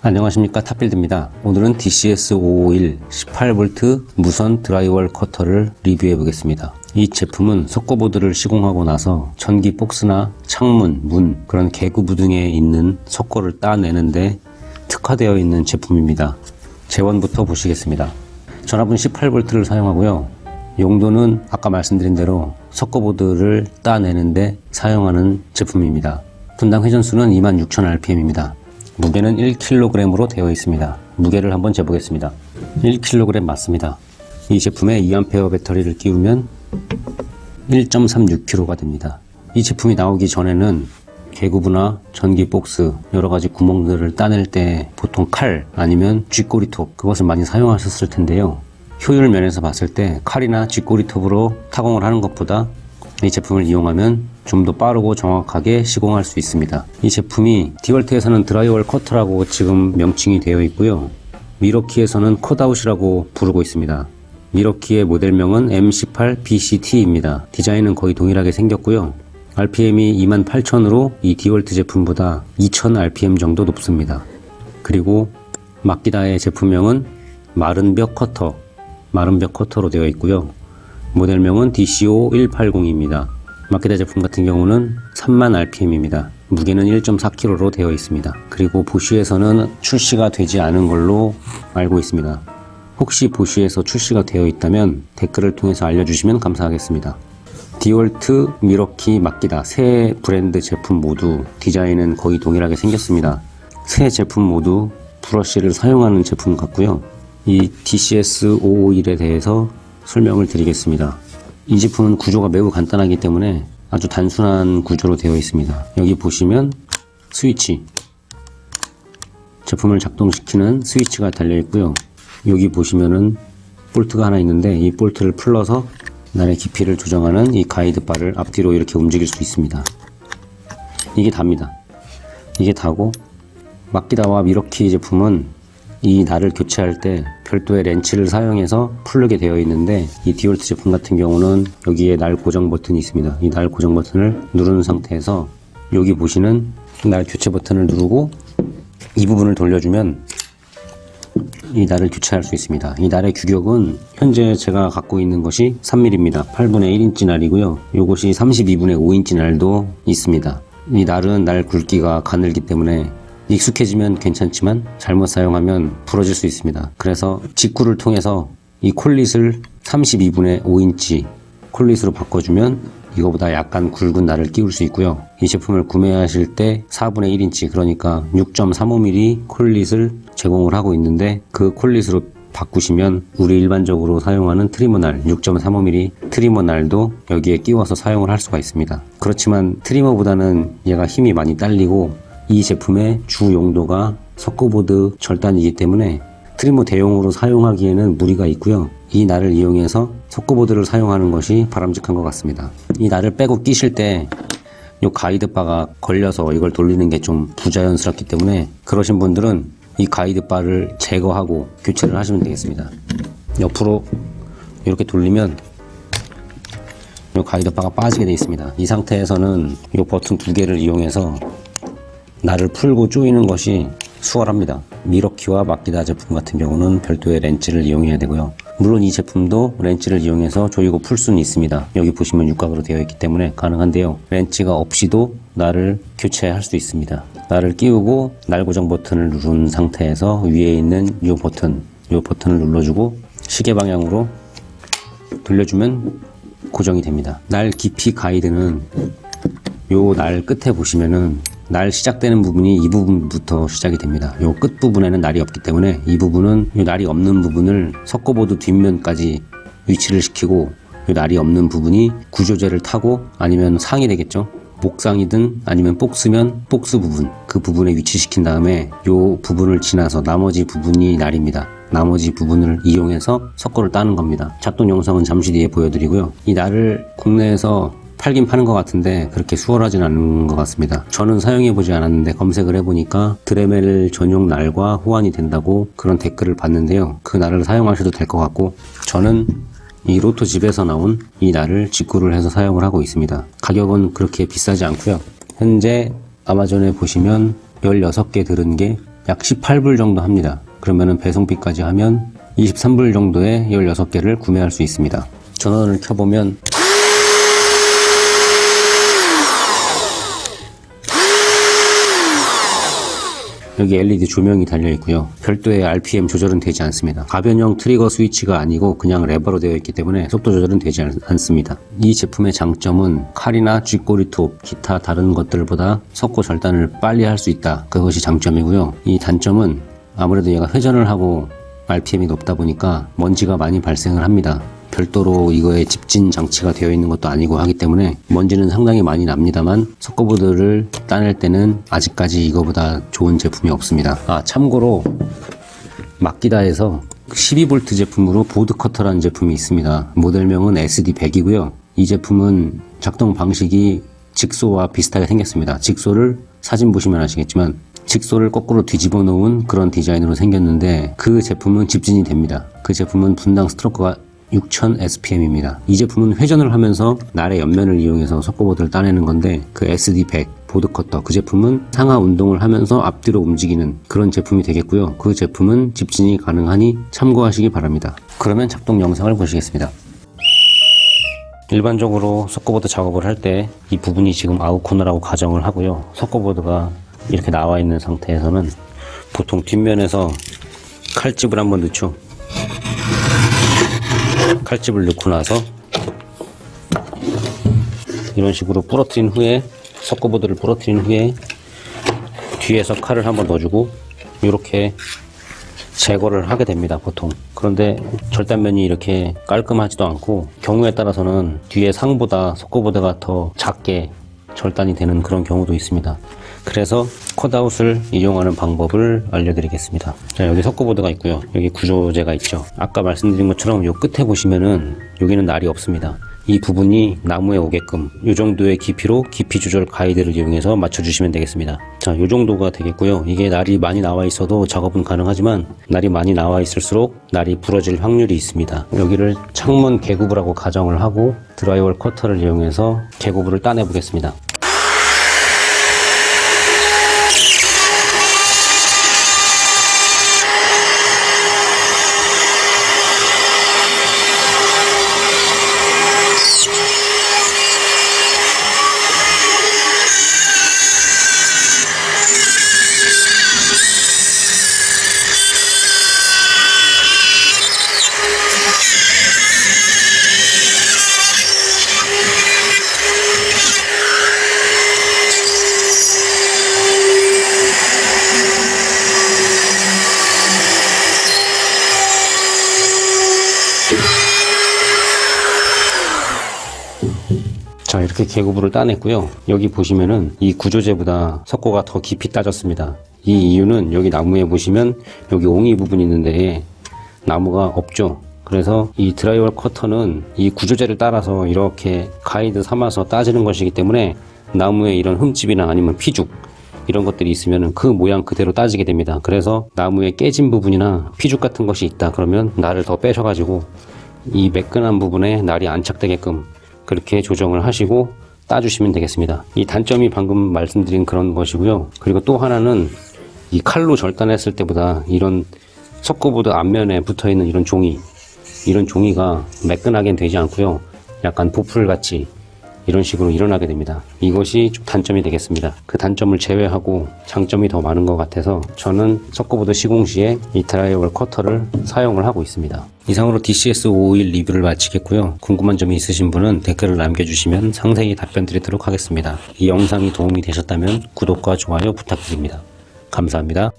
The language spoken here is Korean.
안녕하십니까 탑빌드입니다. 오늘은 DCS551 18V 무선 drywall cutter를 리뷰해 보겠습니다. 이 제품은 석고보드를 시공하고 나서 전기 박스나 창문, 문 그런 개구부 등에 있는 석고를 따내는데 특화되어 있는 제품입니다. 제원부터 보시겠습니다. 전압은 18V를 사용하고요. 용도는 아까 말씀드린 대로 석고보드를 따내는데 사용하는 제품입니다. 분당 회전수는 26,000rpm입니다 무게는 1kg으로 되어 있습니다. 무게를 한번 재보겠습니다. 1kg 맞습니다. 이 제품에 2A 배터리를 끼우면 1.36kg가 됩니다. 이 제품이 나오기 전에는 개구부나 전기 복스 여러가지 구멍들을 따낼 때 보통 칼 아니면 쥐꼬리톱 그것을 많이 사용하셨을 텐데요. 효율 면에서 봤을 때 칼이나 쥐꼬리톱으로 타공을 하는 것보다 이 제품을 이용하면 좀 더 빠르고 정확하게 시공할 수 있습니다. 이 제품이 디월트에서는 drywall cutter라고 지금 명칭이 되어 있고요. 밀워키에서는 cut-out이라고 부르고 있습니다. 밀워키의 모델명은 M18BCT입니다. 디자인은 거의 동일하게 생겼고요. RPM이 28,000으로 이 디월트 제품보다 2,000rpm 정도 높습니다. 그리고 마키다의 제품명은 마른벽 커터, 마른벽 커터로 되어 있고요. 모델명은 DCO180입니다. 마케다 제품 같은 경우는 3만 rpm입니다. 무게는 1.4kg로 되어 있습니다. 그리고 보쉬에서는 출시가 되지 않은 걸로 알고 있습니다. 혹시 보쉬에서 출시가 되어 있다면 댓글을 통해서 알려주시면 감사하겠습니다. 디월트, 미러키, 마키다 세 브랜드 제품 모두 디자인은 거의 동일하게 생겼습니다. 세 제품 모두 브러쉬를 사용하는 제품 같고요. 이 DCS551에 대해서 설명을 드리겠습니다. 이 제품은 구조가 매우 간단하기 때문에 아주 단순한 구조로 되어 있습니다. 여기 보시면 스위치 제품을 작동시키는 스위치가 달려 있고요. 여기 보시면은 볼트가 하나 있는데 이 볼트를 풀러서 날의 깊이를 조정하는 이 가이드 바를 앞뒤로 이렇게 움직일 수 있습니다. 이게 답니다. 이게 다고 마키다와 밀워키 제품은 이 날을 교체할 때 별도의 렌치를 사용해서 풀르게 되어 있는데 이 디월트 제품 같은 경우는 여기에 날 고정 버튼이 있습니다. 이 날 고정 버튼을 누른 상태에서 여기 보시는 날 교체 버튼을 누르고 이 부분을 돌려주면 이 날을 교체할 수 있습니다. 이 날의 규격은 현재 제가 갖고 있는 것이 3mm입니다. 8분의 1인치 날이고요. 이것이 32분의 5인치 날도 있습니다. 이 날은 날 굵기가 가늘기 때문에 익숙해지면 괜찮지만 잘못 사용하면 부러질 수 있습니다. 그래서 직구를 통해서 이 collet을 32분의 5인치 collet으로 바꿔주면 이거보다 약간 굵은 날을 끼울 수 있고요. 이 제품을 구매하실 때 4분의 1인치 그러니까 6.35mm 콜릿을 제공을 하고 있는데 그 collet으로 바꾸시면 우리 일반적으로 사용하는 trimmer 날 6.35mm trimmer 날도 여기에 끼워서 사용을 할 수가 있습니다. 그렇지만 trimmer보다는 얘가 힘이 많이 딸리고 이 제품의 주 용도가 석고보드 절단이기 때문에 트리머 대용으로 사용하기에는 무리가 있고요. 이 날을 이용해서 석고보드를 사용하는 것이 바람직한 것 같습니다. 이 날을 빼고 끼실 때 이 가이드바가 걸려서 이걸 돌리는 게 좀 부자연스럽기 때문에 그러신 분들은 이 가이드바를 제거하고 교체를 하시면 되겠습니다. 옆으로 이렇게 돌리면 이 가이드바가 빠지게 되어 있습니다. 이 상태에서는 이 버튼 두 개를 이용해서 날을 풀고 조이는 것이 수월합니다. 미러키와 마키다 제품 같은 경우는 별도의 렌치를 이용해야 되고요. 물론 이 제품도 렌치를 이용해서 조이고 풀 수는 있습니다. 여기 보시면 육각으로 되어 있기 때문에 가능한데요. 렌치가 없이도 날을 교체할 수 있습니다. 날을 끼우고 날 고정 버튼을 누른 상태에서 위에 있는 이 버튼, 이 버튼을 눌러주고 시계 방향으로 돌려주면 고정이 됩니다. 날 깊이 가이드는 요 날 끝에 보시면은 날 시작되는 부분이 이 부분부터 시작이 됩니다. 요 끝부분에는 날이 없기 때문에 이 부분은 요 날이 없는 부분을 석고보드 뒷면까지 위치를 시키고 요 날이 없는 부분이 구조재를 타고 아니면 상이 되겠죠. 목상이든 아니면 복스면 복스 부분 그 부분에 위치시킨 다음에 요 부분을 지나서 나머지 부분이 날입니다. 나머지 부분을 이용해서 석고를 따는 겁니다. 작동 영상은 잠시 뒤에 보여드리고요. 이 날을 국내에서 팔긴 파는 것 같은데 그렇게 수월하진 않은 것 같습니다. 저는 사용해보지 않았는데 검색을 해보니까 드레멜 전용 날과 호환이 된다고 그런 댓글을 봤는데요. 그 날을 사용하셔도 될 것 같고 저는 이 로또 집에서 나온 이 날을 직구를 해서 사용을 하고 있습니다. 가격은 그렇게 비싸지 않고요. 현재 아마존에 보시면 16개 들은 게 약 18불 정도 합니다. 그러면은 배송비까지 하면 23불 정도에 16개를 구매할 수 있습니다. 전원을 켜보면 여기 LED 조명이 달려 있고요. 별도의 RPM 조절은 되지 않습니다. 가변형 트리거 스위치가 아니고 그냥 레버로 되어 있기 때문에 속도 조절은 되지 않, 않습니다. 이 제품의 장점은 칼이나 쥐꼬리 톱, 기타 다른 것들보다 석고 절단을 빨리 할 수 있다. 그것이 장점이고요. 이 단점은 아무래도 얘가 회전을 하고 RPM이 높다 보니까 먼지가 많이 발생을 합니다. 별도로 이거에 집진 장치가 되어 있는 것도 아니고 하기 때문에 먼지는 상당히 많이 납니다만 석고보드를 따낼 때는 아직까지 이거보다 좋은 제품이 없습니다. 아 참고로 마키다에서 12V 제품으로 보드 커터라는 제품이 있습니다. 모델명은 SD100이고요. 이 제품은 작동 방식이 jigsaw와 비슷하게 생겼습니다. jigsaw를 사진 보시면 아시겠지만 직소를 거꾸로 뒤집어 놓은 그런 디자인으로 생겼는데 그 제품은 집진이 됩니다. 그 제품은 분당 스트로크가 6000 SPM입니다. 이 제품은 회전을 하면서 날의 옆면을 이용해서 석고보드를 따내는 건데 그 SD100 보드커터 그 제품은 상하 운동을 하면서 앞뒤로 움직이는 그런 제품이 되겠고요. 그 제품은 집진이 가능하니 참고하시기 바랍니다. 그러면 작동 영상을 보시겠습니다. 일반적으로 석고보드 작업을 할 때 이 부분이 지금 아웃코너라고 가정을 하고요. 석고보드가 이렇게 나와 있는 상태에서는 보통 뒷면에서 칼집을 한번 넣죠. 칼집을 넣고 나서 이런 식으로 부러뜨린 후에 석고보드를 부러뜨린 후에 뒤에서 칼을 한번 넣어주고 이렇게 제거를 하게 됩니다 보통. 그런데 절단면이 이렇게 깔끔하지도 않고 경우에 따라서는 뒤에 상보다 석고보드가 더 작게 절단이 되는 그런 경우도 있습니다 그래서 컷아웃을 이용하는 방법을 알려드리겠습니다. 자 여기 석고보드가 있고요. 여기 구조재가 있죠. 아까 말씀드린 것처럼 요 끝에 보시면은 여기는 날이 없습니다. 이 부분이 나무에 오게끔 이 정도의 깊이로 깊이 조절 가이드를 이용해서 맞춰주시면 되겠습니다. 자, 이 정도가 되겠고요. 이게 날이 많이 나와 있어도 작업은 가능하지만 날이 많이 나와 있을수록 날이 부러질 확률이 있습니다. 여기를 창문 개구부라고 가정을 하고 드라이월 커터를 이용해서 개구부를 따내 보겠습니다 이렇게 계구부를 따냈고요. 여기 보시면은 이 구조재보다 석고가 더 깊이 따졌습니다. 이 이유는 여기 나무에 보시면 여기 옹이 부분이 있는데 나무가 없죠. 그래서 이 드라이월 커터는 이 구조재를 따라서 이렇게 가이드 삼아서 따지는 것이기 때문에 나무에 이런 흠집이나 아니면 피죽 이런 것들이 있으면 그 모양 그대로 따지게 됩니다. 그래서 나무에 깨진 부분이나 피죽 같은 것이 있다 그러면 날을 더 빼셔 가지고 이 매끈한 부분에 날이 안착되게끔 그렇게 조정을 하시고 따주시면 되겠습니다. 이 단점이 방금 말씀드린 그런 것이고요. 그리고 또 하나는 이 칼로 절단했을 때보다 이런 석고보드 앞면에 붙어 있는 이런 종이 이런 종이가 매끈하게 되지 않고요. 약간 보풀같이 이런 식으로 일어나게 됩니다. 이것이 좀 단점이 되겠습니다. 그 단점을 제외하고 장점이 더 많은 것 같아서 저는 석고보드 시공 시에 이 drywall 커터를 사용을 하고 있습니다. 이상으로 DCS551 리뷰를 마치겠고요. 궁금한 점이 있으신 분은 댓글을 남겨주시면 상세히 답변 드리도록 하겠습니다. 이 영상이 도움이 되셨다면 구독과 좋아요 부탁드립니다. 감사합니다